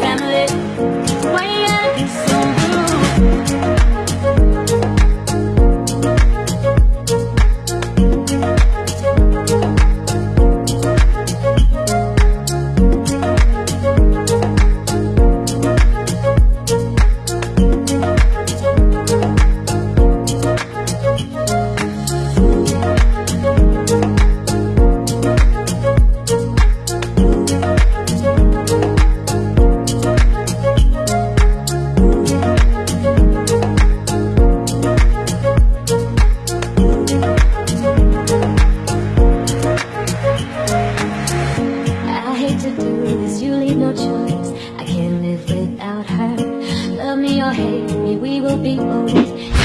family. hate to do is you leave no choice. I can't live without her. Love me or hate me, we will be old